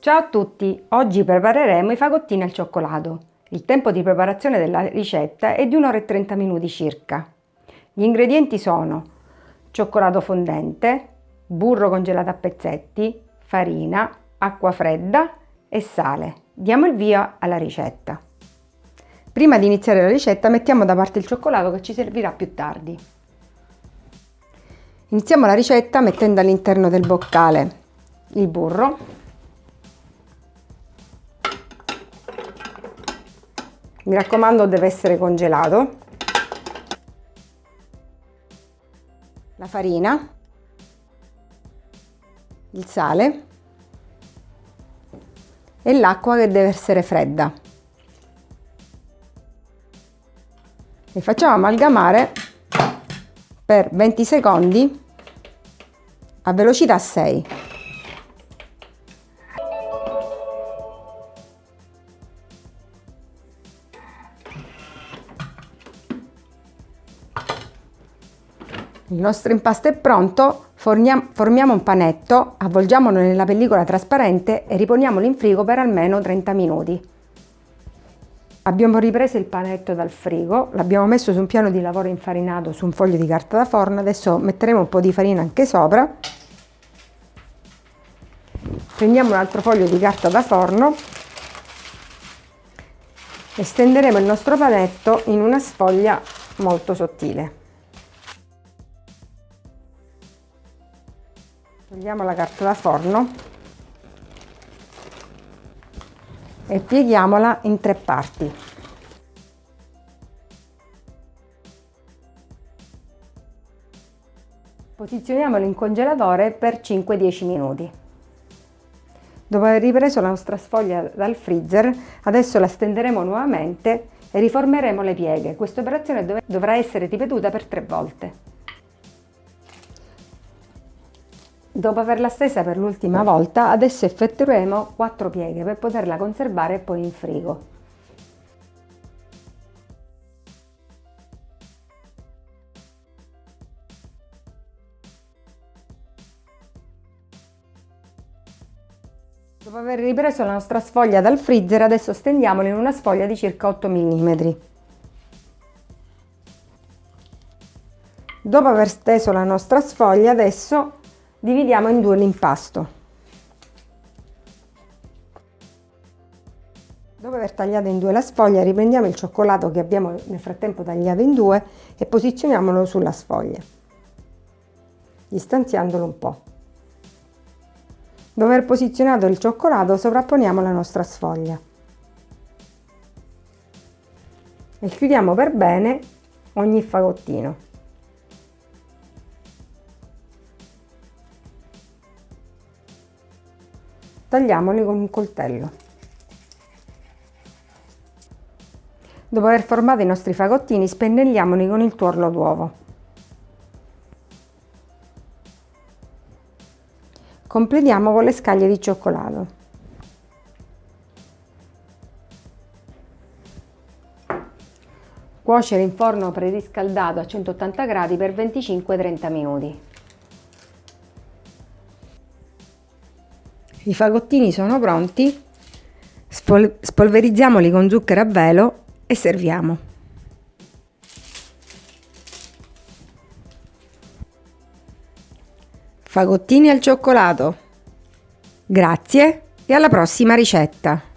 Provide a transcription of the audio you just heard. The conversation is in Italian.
Ciao a tutti! Oggi prepareremo i fagottini al cioccolato. Il tempo di preparazione della ricetta è di 1 ora e 30 minuti circa. Gli ingredienti sono cioccolato fondente, burro congelato a pezzetti, farina, acqua fredda e sale. Diamo il via alla ricetta. Prima di iniziare la ricetta mettiamo da parte il cioccolato che ci servirà più tardi. Iniziamo la ricetta mettendo all'interno del boccale il burro mi raccomando deve essere congelato. La farina. Il sale. E l'acqua che deve essere fredda. E facciamo amalgamare per 20 secondi a velocità 6 Il nostro impasto è pronto, formiamo un panetto, avvolgiamolo nella pellicola trasparente e riponiamolo in frigo per almeno 30 minuti. Abbiamo ripreso il panetto dal frigo, l'abbiamo messo su un piano di lavoro infarinato su un foglio di carta da forno, adesso metteremo un po' di farina anche sopra. Prendiamo un altro foglio di carta da forno e stenderemo il nostro panetto in una sfoglia molto sottile. Togliamo la carta da forno e pieghiamola in tre parti. Posizioniamolo in congelatore per 5-10 minuti. Dopo aver ripreso la nostra sfoglia dal freezer, adesso la stenderemo nuovamente e riformeremo le pieghe. Questa operazione dovrà essere ripetuta per tre volte. Dopo averla stesa per l'ultima volta, adesso effettueremo 4 pieghe per poterla conservare poi in frigo. Dopo aver ripreso la nostra sfoglia dal freezer, adesso stendiamola in una sfoglia di circa 8 mm. Dopo aver steso la nostra sfoglia, adesso dividiamo in due l'impasto. Dopo aver tagliato in due la sfoglia riprendiamo il cioccolato che abbiamo nel frattempo tagliato in due e posizioniamolo sulla sfoglia, distanziandolo un po'. Dopo aver posizionato il cioccolato sovrapponiamo la nostra sfoglia e chiudiamo per bene ogni fagottino. Tagliamoli con un coltello. Dopo aver formato i nostri fagottini spennelliamoli con il tuorlo d'uovo. Completiamo con le scaglie di cioccolato. Cuocere in forno preriscaldato a 180 gradi per 25-30 minuti. I fagottini sono pronti, spol spolverizziamoli con zucchero a velo e serviamo. Fagottini al cioccolato. Grazie e alla prossima ricetta!